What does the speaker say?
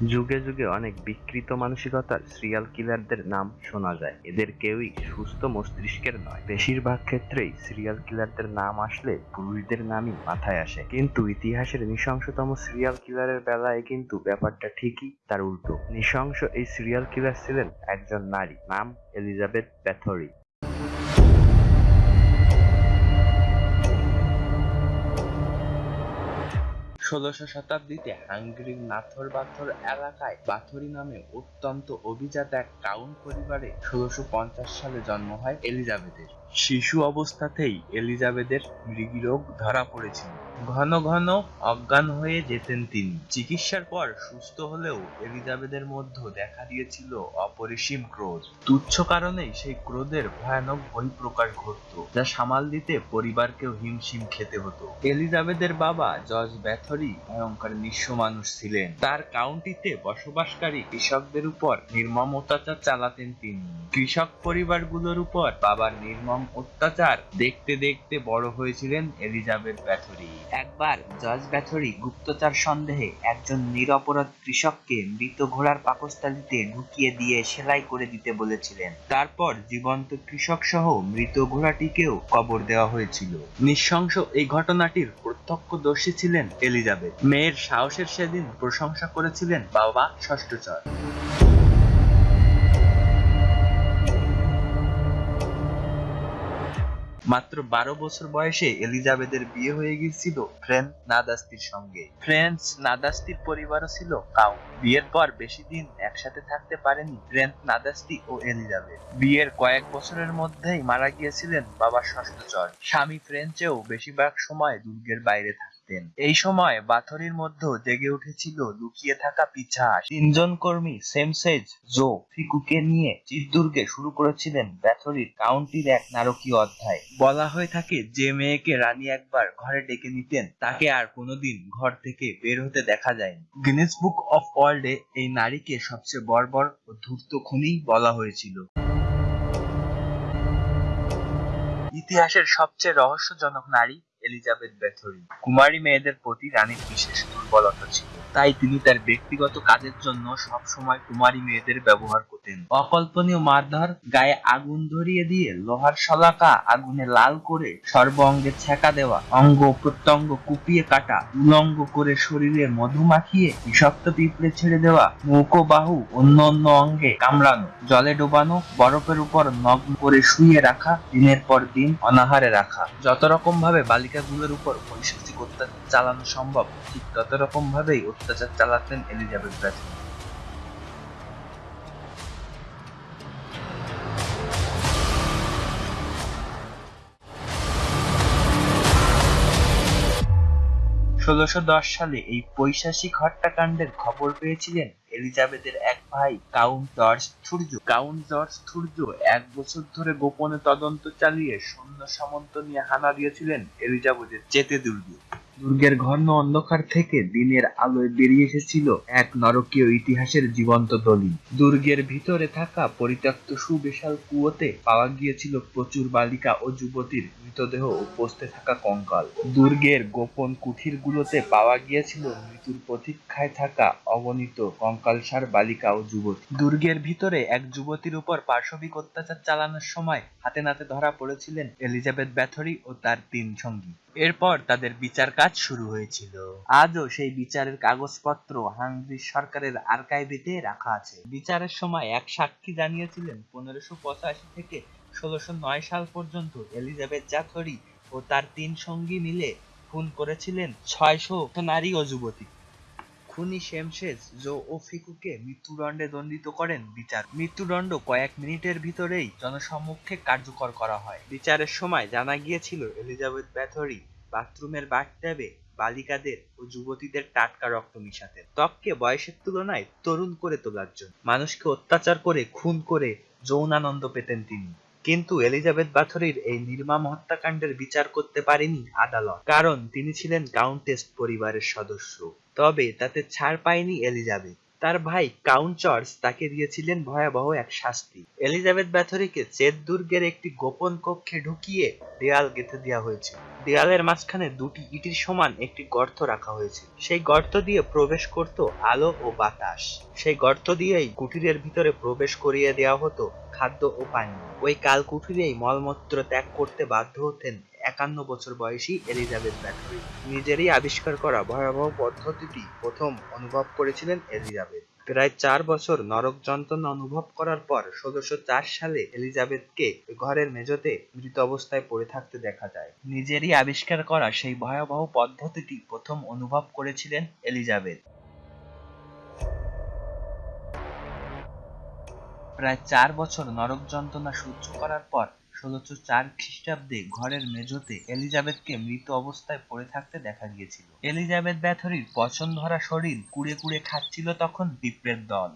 যুগে যুগে অনেক বিকৃত মানসিকতার সিরিয়াল কিলারদের নাম শোনা যায়। এদের কেউই সুস্থ মস্তিষ্কের নয়। বেশিরভাগ ক্ষেত্রেই সিরিয়াল কিলারদের নাম আসলে পুরুষদের নামই মাথায় আসে। কিন্তু ইতিহাসের নৃশংসতম সিরিয়াল কিলারের বেলায় কিন্তু ব্যাপারটা ঠিকই তার উল্টো। নৃশংস এই সিরিয়াল কিলার ছিলেন একজন নারী। নাম এলিজাবেথ ব্যাথরি ষোলশ শতাব্দীতে হাঙ্গেরির নাথর বাথর এলাকায় বাথরি নামে অত্যন্ত অভিজাত এক কাউন্ট পরিবারে ষোলশ সালে জন্ম হয় এলিজাবেথের। শিশু অবস্থাতেই এলিজাবেথের মৃগীরোগ ধরা পড়েছিল। ঘন ঘন অজ্ঞান হয়ে যেতেন তিনি। চিকিৎসার পর সুস্থ হলেও এলিজাবেথের মধ্যে দেখা দিয়েছিল অপরিসীম ক্রোধ। তুচ্ছ কারণেই সেই ক্রোধের ভয়ানক বহিঃপ্রকাশ ঘটত, যা সামাল দিতে পরিবারকেও হিমশিম খেতে হতো। এলিজাবেথের বাবা জর্জ ব্যাথরি ভয়ঙ্কর নিঃস্ব মানুষ ছিলেন। তার কাউন্টিতে বসবাসকারী কৃষকদের উপর নির্মম অত্যাচার চালাতেন তিনি। কৃষক পরিবারগুলোর উপর বাবার নির্মম অত্যাচার দেখতে দেখতে বড় হয়েছিলেন এলিজাবেথ ব্যাথরি। একবার জর্জ ব্যাথরি গুপ্তচর সন্দেহে একজন নিরপরাধ কৃষককে মৃত ঘোড়ার পাকস্থলীতে ঢুকিয়ে দিয়ে সেলাই করে দিতে বলেছিলেন। তারপর জীবন্ত কৃষক সহ মৃত ঘোড়াটিকেও কবর দেওয়া হয়েছিল। নিঃশংস এই ঘটনাটির প্রত্যক্ষদর্শী ছিলেন এলিজাবেথ। মেয়ের সাহসের সেদিন প্রশংসা করেছিলেন বাবা ষষ্ঠচর। মাত্র বারো বছর বয়সে এলিজাবেথের বিয়ে হয়ে গিয়েছিল ফ্রেন্স নাদাস্তির সঙ্গে। ফ্রেন্স নাদাস্তির পরিবারও ছিল কাউ। বিয়ের পর বেশি দিন একসাথে থাকতে পারেনি ফ্রেন্স নাদাস্তি ও এলিজাবেথ। বিয়ের কয়েক বছরের মধ্যেই মারা গিয়েছিলেন বাবা ষষ্ঠচর স্বামী ফ্রেন্সেও বেশিরভাগ সময় দুর্গের বাইরে থাকতেন এই সময় বাথরির মধ্যে জেগে উঠেছিল লুকিয়ে থাকা পিছাস। তিনজন কর্মী সেমসেজ জো ফিকুকে নিয়ে চিত্তুরকে শুরু করেছিলেন ব্যাথরির কাউন্টির এক নারকীয় অধ্যায়। বলা হয়ে থাকে, যে মেয়েকে রানী একবার ঘরে ডেকে নিতেন, তাকে আর কোনোদিন ঘর থেকে বের হতে দেখা যায়নি। গিনেস বুক অফ ওয়ার্ল্ডে এই নারীকে সবচেয়ে বর্বর ও ধূর্ত খুনি বলা হয়েছিল। ইতিহাসের সবচেয়ে রহস্যজনক নারী এলিজাবেথ ব্যাথরি কুমারী মেয়েদের প্রতি রানীর বিশেষ দুর্বলতা ছিল। তাই তিনি তার ব্যক্তিগত কাজের জন্য সব সময় কুমারী মেয়েদের ব্যবহার করতেন। অকল্পনীয় মারধর, গায়ে আগুন ধরিয়ে দিয়ে লোহার শলাকা, আগুনে লাল করে সর্ব অঙ্গে ছেঁকা দেওয়া, অঙ্গ প্রত্যঙ্গ কুপিয়ে কাটা, উলঙ্গ করে শরীরে মধু মাখিয়ে বিষাক্ত পিঁপড়ে ছেড়ে দেওয়া ও বাহু, অন্য অন্য অঙ্গে কামড়ানো, জলে ডোবানো, বরফের উপর নগ্ন করে শুয়ে রাখা, দিনের পর দিন অনাহারে রাখা। যত রকম ভাবে বালিকাগুলোর উপর পৈশাচিক অত্যাচার চালানো সম্ভব, ঠিক তত রকম ভাবেই অত্যাচার চালাতেন এলিজাবেথ ব্যাথরি ষোলোশো সালে এই পৈশাচিক হত্যাকাণ্ডের খবর পেয়েছিলেন এলিজাবেথের এক ভাই, কাউন্ট জর্জ থুর্য কাউন্ট জর্জ থুর্য এক বছর ধরে গোপনে তদন্ত চালিয়ে সৈন্য সামন্ত নিয়ে হানা দিয়েছিলেন এলিজাবেথের চেতে দুর্গে। দুর্গের ঘন অন্ধকার থেকে দিনের আলোয় বেরিয়ে এসেছিল এক নরকীয় ইতিহাসের জীবন্ত দলিল। দুর্গের ভিতরে থাকা পরিত্যক্ত সুবিশাল কুয়োতে পাওয়া গিয়েছিল প্রচুর বালিকা ও যুবতীর মৃতদেহ ও পোস্তে থাকা কঙ্কাল। দুর্গের গোপন কুঠিরগুলোতে পাওয়া গিয়েছিল মৃত্যুর প্রতীক্ষায় থাকা অগণিত কঙ্কালসার বালিকা ও যুবতী। দুর্গের ভিতরে এক যুবতীর উপর পার্শ্ববিক অত্যাচার চালানোর সময় হাতে নাতে ধরা পড়েছিলেন এলিজাবেথ ব্যাথরি ও তার তিন সঙ্গী। এরপর তাদের বিচার কাজ শুরু হয়েছিল। আজও সেই বিচারের কাগজপত্র হাঙ্গরি সরকারের আর্কাইভেতে রাখা আছে। বিচারের সময় এক সাক্ষী জানিয়েছিলেন, পনেরোশো পঁচাশি থেকে ষোলোশো নয় সাল পর্যন্ত এলিজাবেথ জাথরি ও তার তিন সঙ্গী মিলে খুন করেছিলেন ছয়শো নারী ও যুবতী। খুনি শেমশেজ জো ও ফিকুকে মৃত্যুদণ্ডে দণ্ডিত করেন বিচার। মৃত্যুদণ্ড কয়েক মিনিটের ভিতরেই জনসম্মুখে কার্যকর করা হয়। বিচারের সময় জানা গিয়েছিল, এলিজাবেথ ব্যাথরি বাথরুমের বাথট্যাবে বালিকাদের ও যুবতীদের টাটকা রক্ত মিশাতেন ত্বককে বয়সের তুলনায় তরুণ করে তোলার জন্য। মানুষকে অত্যাচার করে, খুন করে যৌনানন্দ পেতেন তিনি। কিন্তু এলিজাবেথ বাথরির এই নির্মম হত্যাকাণ্ডের বিচার করতে পারেনি আদালত। কারণ তিনি ছিলেন কাউন্টেস পরিবারের সদস্য। তবে তাতে ছাড় পায়নি এলিজাবেথ। তার ভাই কাউন্ট জর্জ তাকে দিয়েছিলেন ভয়াবহ এক শাস্তি। এলিজাবেথ ব্যাথরিকে চেত দুর্গের একটি গোপন কক্ষে ঢুকিয়ে দেয়াল গেঁথে দেওয়া হয়েছিল দেয়ালের মাঝখানে দুটি ইটির সমান একটি গর্ত রাখা হয়েছে। সেই গর্ত দিয়ে প্রবেশ করত আলো ও বাতাস। সেই গর্ত দিয়েই কুটিরের ভিতরে প্রবেশ করিয়ে দেওয়া হতো খাদ্য ও পানি। ওই কাল কুটিরেই মলমূত্র ত্যাগ করতে বাধ্য হতেন একান্ন বছর বয়সী এলিজাবেথ ব্যাথরি নিজেরই আবিষ্কার করা ভয়াবহ পদ্ধতিটি প্রথম অনুভব করেছিলেন এলিজাবেথ। প্রায় চার বছর নরক যন্ত্রণা অনুভব করার পর ষোলোশো চার সালে এলিজাবেথকে ঘরের মেঝোতে মৃত অবস্থায় পড়ে থাকতে দেখা যায়। নিজেরই আবিষ্কার করা সেই ভয়াবহ পদ্ধতিটি প্রথম অনুভব করেছিলেন এলিজাবেথ। প্রায় চার বছর নরক যন্ত্রণা সহ্য করার পর ষোলোশো চার খ্রিস্টাব্দে ঘরের মেঝোতে এলিজাবেথকে মৃত অবস্থায় পড়ে থাকতে দেখা গিয়েছিল। এলিজাবেথ ব্যাথরির পছন্দ ধরা শরীর কুড়ে কুড়ে খাচ্ছিল তখন পিঁপড়ের দল।